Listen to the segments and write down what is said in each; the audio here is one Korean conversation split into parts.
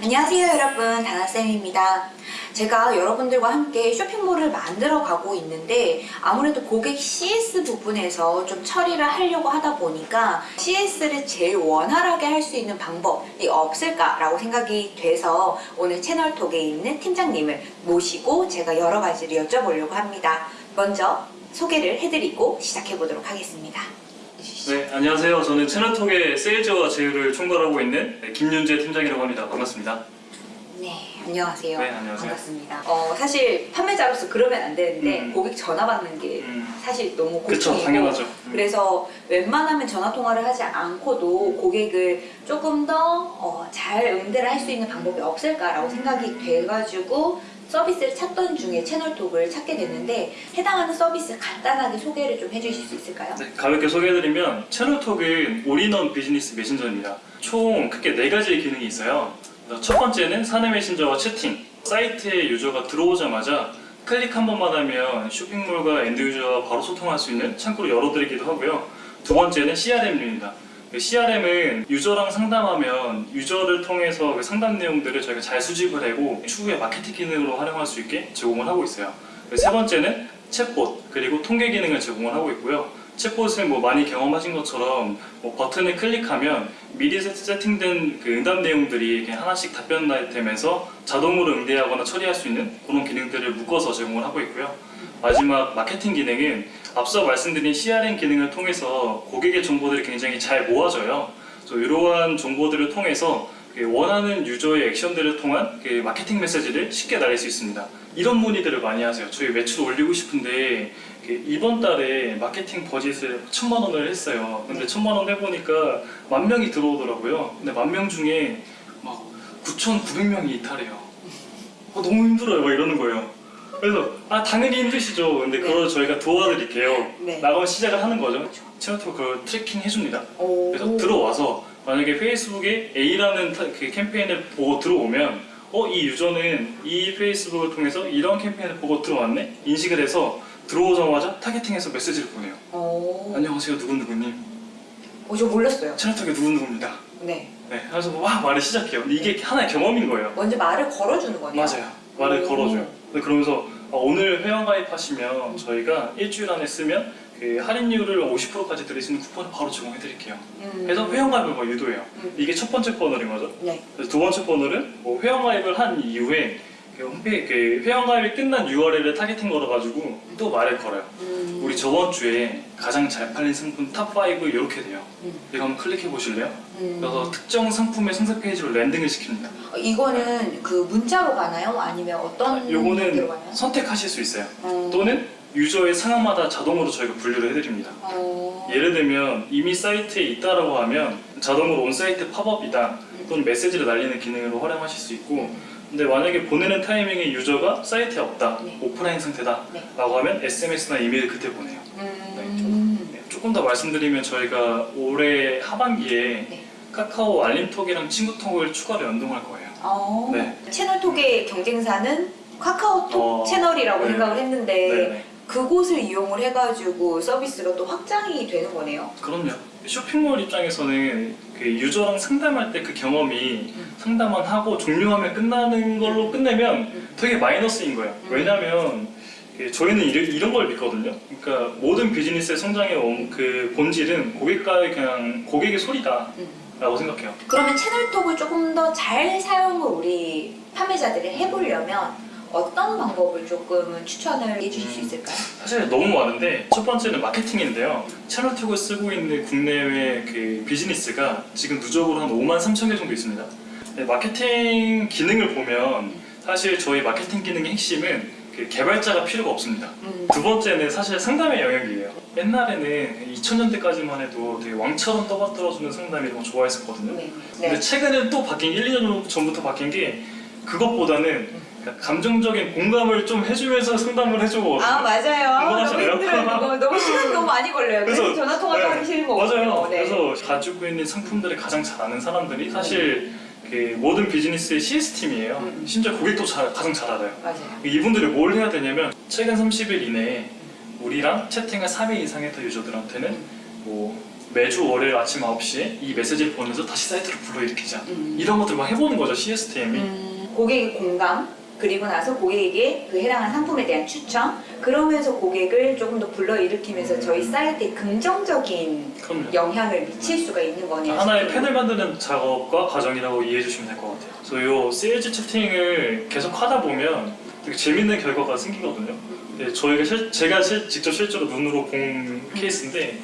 안녕하세요 여러분. 다나쌤입니다. 제가 여러분들과 함께 쇼핑몰을 만들어 가고 있는데 아무래도 고객 CS 부분에서 좀 처리를 하려고 하다 보니까 CS를 제일 원활하게 할 수 있는 방법이 없을까라고 생각이 돼서 오늘 채널톡에 있는 팀장님을 모시고 제가 여러 가지를 여쭤보려고 합니다. 먼저 소개를 해드리고 시작해 보도록 하겠습니다 네, 안녕하세요. 저는 채널톡의 세일즈와 제휴를 총괄하고 있는 네, 김윤재 팀장이라고 합니다. 반갑습니다. 네, 안녕하세요. 네, 안녕하세요. 반갑습니다. 어, 사실 판매자로서 그러면 안 되는데 음. 고객 전화 받는 게 음. 사실 너무 고충이고 당연하죠. 음. 그래서 웬만하면 전화 통화를 하지 않고도 고객을 조금 더잘 응대를 할 수 있는 방법이 없을까라고 생각이 돼가지고 서비스를 찾던 중에 채널톡을 찾게 됐는데 해당하는 서비스 간단하게 소개를 좀 해주실 수 있을까요? 네, 가볍게 소개해드리면 채널톡은 올인원 비즈니스 메신저입니다. 총 크게 네 가지의 기능이 있어요. 첫 번째는 사내 메신저와 채팅. 사이트에 유저가 들어오자마자 클릭 한 번만 하면 쇼핑몰과 end user와 바로 소통할 수 있는 창구를 열어드리기도 하고요. 두 번째는 CRM입니다. CRM은 유저랑 상담하면 유저를 통해서 그 상담 내용들을 저희가 잘 수집을 하고 추후에 마케팅 기능으로 활용할 수 있게 제공을 하고 있어요. 세 번째는 챗봇 그리고 통계 기능을 제공을 하고 있고요. 챗봇은 뭐 많이 경험하신 것처럼 뭐 버튼을 클릭하면 미리 세- 세팅된 그 응답 내용들이 하나씩 답변되면서 자동으로 응대하거나 처리할 수 있는 그런 기능들을 묶어서 제공을 하고 있고요. 마지막 마케팅 기능은 앞서 말씀드린 CRM 기능을 통해서 고객의 정보들이 굉장히 잘 모아져요. 그래서 이러한 정보들을 통해서 그 원하는 유저의 액션들을 통한 그 마케팅 메시지를 쉽게 날릴 수 있습니다. 이런 문의들을 많이 하세요. 저희 매출 올리고 싶은데 그 이번 달에 마케팅 버짓을 천만 원을 했어요. 근데 천만 원 해보니까 만 명이 들어오더라고요. 근데 만 명 중에 막 9,900명이 이탈해요. 어, 너무 힘들어요. 막 이러는 거예요. 그래서 아 당연히 힘드시죠. 근데 그걸 저희가 도와드릴게요. 네. 나가면 시작을 하는 거죠. 채널톡 그걸 tracking 해줍니다. 오. 그래서 들어와서 만약에 페이스북에 A라는 타- 그 캠페인을 보고 들어오면 어 이 유저는 이 페이스북을 통해서 이런 캠페인을 보고 들어왔네 인식을 해서 들어오자마자 targeting해서 메시지를 보내요. 오. 안녕하세요 누구누구님 어, 저 몰랐어요. 채널톡의 누구누구입니다. 네. 네, 그래서 막 말을 시작해요. 근데 이게 하나의 경험인 거예요. 먼저 말을 걸어주는 거네요. 맞아요. 말을 오. 걸어줘요. 근데 그러면서 아, 오늘 회원 가입하시면 저희가 일주일 안에 쓰면 그 할인율을 50%까지 드릴 수 있는 쿠폰을 바로 제공해드릴게요. 음. 그래서 회원 가입을 막 유도해요. 음. 이게 첫 번째 funnel인 거죠. 네. 그래서 두 번째 번호는 뭐 회원 가입을 한 이후에 그 홈페이지 그 회원 가입이 끝난 URL을 targeting 걸어가지고 또 말을 걸어요. 음. 우리 저번 주에 가장 잘 팔린 상품 top 5 이렇게 돼요. 음. 이거 한번 클릭해 보실래요? 음. 그래서 특정 상품의 상세 페이지로 landing을 시킵니다. 어, 이거는 그 문자로 가나요? 아니면 어떤 형태로 요거는? 선택하실 수 있어요. 어. 또는 유저의 상황마다 자동으로 저희가 분류를 해드립니다. 어. 예를 들면 이미 사이트에 있다라고 하면 자동으로 on-site 팝업이다 또는 메시지를 날리는 기능으로 활용하실 수 있고 근데 만약에 보내는 타이밍에 유저가 사이트에 없다 네. 오프라인 상태다 네. 라고 하면 SMS나 이메일 그때 보내요 음. 네, 조금 더 말씀드리면 저희가 올해 하반기에 네. 카카오 알림톡이랑 친구톡을 추가로 연동할 거예요 어. 네. 채널톡의 경쟁사는 카카오톡 어, 채널이라고 네. 생각을 했는데 그곳을 이용을 해가지고 서비스가 또 확장이 되는 거네요. 그럼요 쇼핑몰 입장에서는 그 유저랑 상담할 때 그 경험이 음. 상담만 하고 종료하면 끝나는 걸로 끝내면 음. 되게 마이너스인 거예요. 음. 왜냐면 그 저희는 이런, 걸 믿거든요. 그러니까 모든 비즈니스의 성장의 원- 그 본질은 고객과의 그냥 고객의 소리다 라고 음. 생각해요. 그러면 채널톡을 조금 더 잘 사용을 우리 판매자들이 해보려면 어떤 방법을 조금은 추천을 해주실 수 음. 있을까요? 사실 너무 많은데 첫 번째는 마케팅인데요. 채널 톡을 쓰고 있는 국내외 그 비즈니스가 지금 누적으로 한 5만 3천 개 정도 있습니다. 네, 마케팅 기능을 보면 사실 저희 마케팅 기능의 핵심은 그 개발자가 필요가 없습니다. 음. 두 번째는 사실 상담의 영역이에요. 옛날에는 2000년대까지만 해도 되게 왕처럼 떠받들어주는 상담이 너무 좋아했었거든요. 네. 근데 네. 최근에 또 바뀐 게 1, 2년 전부터 바뀐 게 그것보다는 그러니까 감정적인 공감을 좀 해주면서 상담을 해줘. 아 맞아요. 너무? 힘들어요. 그거 너무 시간 너무 많이 걸려요. 그래서 전화 통화도 네. 하기 싫은 맞아요. 거거든요. 네. 그래서 가지고 있는 상품들을 가장 잘 아는 사람들이 사실 그 모든 비즈니스의 CS 팀이에요. 음. 심지어 고객도 잘- 가장 잘 알아요. 맞아요. 이분들이 뭘 해야 되냐면 최근 30일 이내에 우리랑 채팅을 3회 이상 했던 유저들한테는 뭐 매주 월요일 아침 9시에 이 메시지를 보내서 다시 사이트를 불러일으키자 음. 이런 것들 막 해보는 거죠 CS 팀이 음, 고객의 공감 그리고 나서 고객에게 그 해당하는 상품에 대한 추천 그러면서 고객을 조금 더 불러일으키면서 음. 저희 사이트에 긍정적인 그럼요 영향을 미칠 수가 있는 거네요. 하나의. 팬을 만드는 작업과 과정이라고 이해해 주시면 될 것 같아요 그래서 요 세일즈 채팅을 계속 하다 보면 되게 재밌는 결과가 생기거든요 네, 저희가 실- 제가 실- 직접 실제로 눈으로 본 케이스인데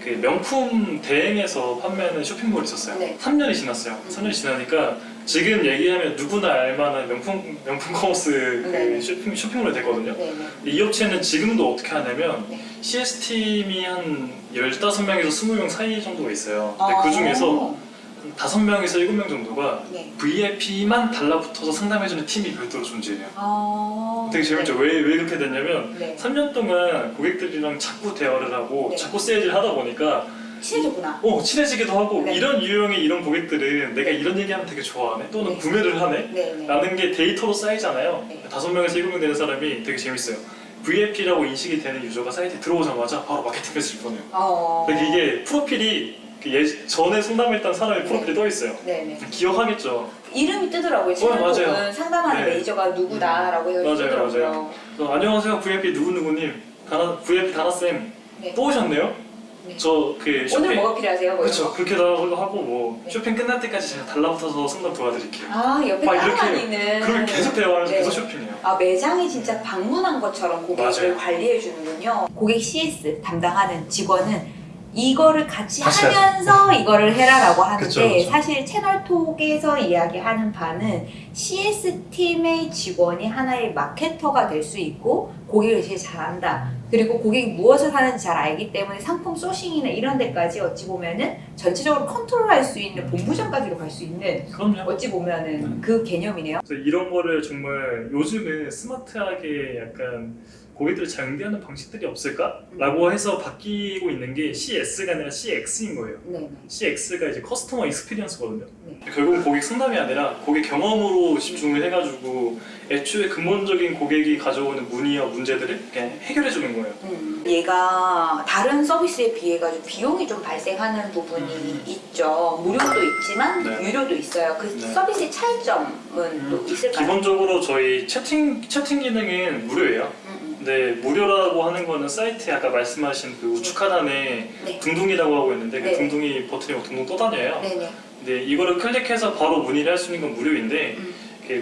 그 명품 대행에서 판매하는 쇼핑몰이 있었어요. 네. 3년이 지났어요. 3년이 지나니까 지금 얘기하면 누구나 알만한 명품 명품 commerce 그 네. 쇼핑 쇼핑몰이 됐거든요. 네네. 이 업체는 지금도 어떻게 하냐면 네. CS 팀이 한 15명에서 20명 사이 정도가 있어요. 근데 아. 그 중에서 5명에서 7명 정도가 네. VIP만 달라붙어서 상담해주는 팀이 별도로 존재해요. 아. 되게 재밌죠. 왜, 왜 그렇게 됐냐면 네. 3년 동안 고객들이랑 자꾸 대화를 하고 네. 자꾸 세일을 하다 보니까 친해졌구나. 어 친해지기도 하고 네. 이런 유형의 이런 고객들은 내가 이런 얘기하면 되게 좋아하네 또는 네. 구매를 하네 네네. 라는 게 데이터로 쌓이잖아요 네. 다섯 명에서 일곱 명 되는 사람이 되게 재밌어요 VIP라고 인식이 되는 유저가 사이트에 들어오자마자 바로 마케팅 메시지를 보내요 어. 근데 이게 프로필이 그 예, 전에 상담했던 사람의 프로필이 떠 있어요 네네. 기억하겠죠 이름이 뜨더라고요. 어, 맞아요. 채널톡은 상담하는 네. 메이저가 누구다라고 해서 맞아요, 뜨더라고요. 맞아요. 안녕하세요 VIP 누구누구님 다나, VIP 다나쌤 네. 또 오셨네요? 네. 저그 쇼핑 오늘 뭐가 필요하세요? 뭐 그렇죠 거? 그렇게도 하고 뭐 네. 쇼핑 끝날 때까지 제가 달라붙어서 상담 도와드릴게요 아 옆에 있는. 그럼 계속 대화하면서 네. 계속 쇼핑해요 아 매장이 진짜 방문한 것처럼 고객을 맞아요. 관리해 주는군요. 고객 CS 담당하는 직원은 이거를 같이 하면서 이거를 해라라고 하는데 그쵸, 그쵸. 사실 채널톡에서 이야기하는 바는 CS 팀의 직원이 하나의 마케터가 될 수 있고 고객을 제일 잘한다. 그리고 고객이 무엇을 하는지 잘 알기 때문에 상품 sourcing이나 이런 데까지 어찌 보면은 전체적으로 컨트롤할 수 있는 본부장까지로 갈수 있는 그럼요 어찌 보면은 그 개념이네요. 그래서 이런 거를 정말 요즘은 스마트하게 약간 고객들을 장비하는 방식들이 없을까? 라고 해서 바뀌고 있는 게 CS가 아니라 CX인 거예요 네. CX가 이제 커스터머 익스피리언스거든요. 네. 결국은 고객 상담이 아니라 고객 경험으로 집중을 해가지고 애초에 근본적인 고객이 가져오는 문의와 문제들을 해결해 주는 거예요. 음, 얘가 다른 서비스에 비해 가지고 비용이 좀 발생하는 부분이 음. 있죠. 무료도 있지만 네. 유료도 있어요. 그 네. 서비스의 차이점은 또 있을까요? 기본적으로 저희 채팅 채팅 기능은 무료예요. 음, 음. 근데 무료라고 하는 거는 사이트에 아까 말씀하신 그 우측 하단에 네. 둥둥이라고 하고 있는데 그 네. 둥둥이 버튼이 둥둥 떠다녀요. 네네. 근데 이거를 클릭해서 바로 문의를 할 수 있는 건 무료인데 음.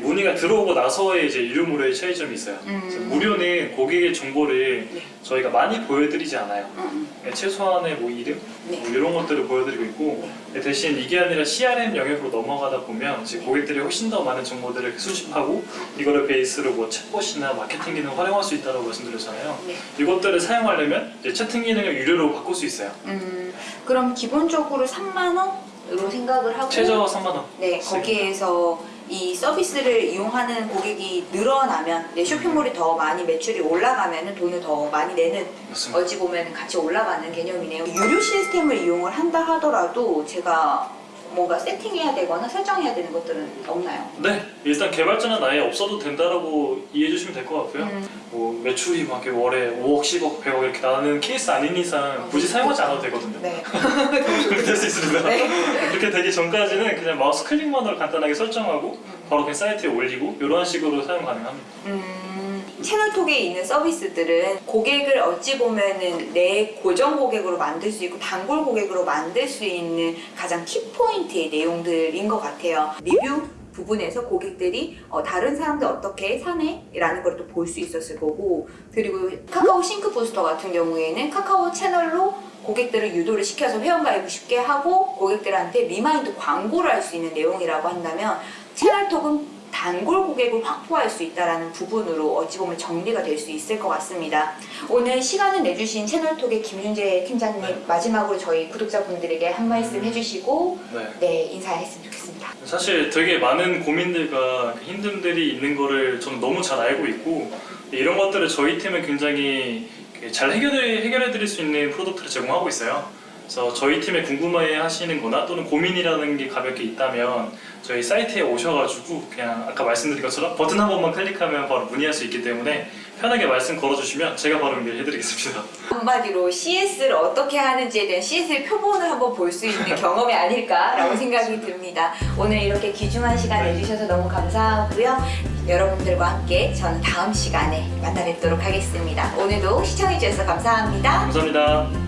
문의가 들어오고 나서의 이제 유료 무료의 차이점이 있어요. 음. 무료는 고객의 정보를 네. 저희가 많이 보여드리지 않아요. 음, 네, 최소한의 뭐 이름 네. 뭐 이런 것들을 보여드리고 있고 네, 대신 이게 아니라 CRM 영역으로 넘어가다 보면 이제 고객들이 훨씬 더 많은 정보들을 수집하고 이거를 베이스로 뭐 챗봇이나 마케팅 기능 을 활용할 수 있다고 말씀드렸잖아요. 네. 이것들을 사용하려면 이제 채팅 기능을 유료로 바꿀 수 있어요. 음, 그럼 기본적으로 3만 원으로 생각을 하고 최저 3만 원. 네, 거기에서 이 서비스를 이용하는 고객이 늘어나면 네, 쇼핑몰이 더 많이 매출이 올라가면 돈을 더 많이 내는 맞습니다. 어찌 보면 같이 올라가는 개념이네요. 유료 시스템을 이용을 한다 하더라도 제가 뭔가 세팅해야 되거나 설정해야 되는 것들은 없나요? 네, 일단 개발자는 아예 없어도 된다라고 이해해 주시면 될 것 같고요. 음, 뭐 매출이 막 이렇게 월에 5억, 10억, 100억 이렇게 나는 케이스 아닌 이상 굳이 사용하지 않아도 되거든요. 네. 그렇게 될수 있습니다. 네. 그렇게 되기 전까지는 그냥 마우스 클릭만으로 간단하게 설정하고 바로 그냥 사이트에 올리고 이런 식으로 사용 가능합니다. 음, 채널톡에 있는 서비스들은 고객을 어찌 보면은 내 고정 고객으로 만들 수 있고 단골 고객으로 만들 수 있는 가장 키포인트의 내용들인 것 같아요. 리뷰 부분에서 고객들이 어, 다른 사람들 어떻게 사네? 라는 걸 또 볼 수 있었을 거고 그리고 카카오 싱크 부스터 같은 경우에는 카카오 채널로 고객들을 유도를 시켜서 회원가입을 쉽게 하고 고객들한테 remind 광고를 할 수 있는 내용이라고 한다면 채널톡은 단골 고객을 확보할 수 있다는 부분으로 어찌 보면 정리가 될 수 있을 것 같습니다. 오늘 시간을 내주신 채널톡의 김윤재 팀장님 네. 마지막으로 저희 구독자분들에게 한 말씀 해주시고 네. 네 인사했으면 좋겠습니다. 사실 되게 많은 고민들과 그 힘듦들이 있는 거를 저는 너무 잘 알고 있고 이런 것들을 저희 팀은 굉장히 잘 해결해, 해결해 드릴 수 있는 product를 제공하고 있어요. 그래서 저희 팀에 궁금해 하시는 거나 또는 고민이라는 게 가볍게 있다면 저희 사이트에 오셔가지고 그냥 아까 말씀드린 것처럼 버튼 한 번만 클릭하면 바로 문의할 수 있기 때문에 편하게 말씀 걸어주시면 제가 바로 연결해드리겠습니다. 한마디로 CS를 어떻게 하는지에 대한 CS의 표본을 한번 볼 수 있는 경험이 아닐까라고 생각이 듭니다. 오늘 이렇게 귀중한 시간 내주셔서 너무 감사하고요. 여러분들과 함께 저는 다음 시간에 만나 뵙도록 하겠습니다. 오늘도 시청해주셔서 감사합니다. 감사합니다.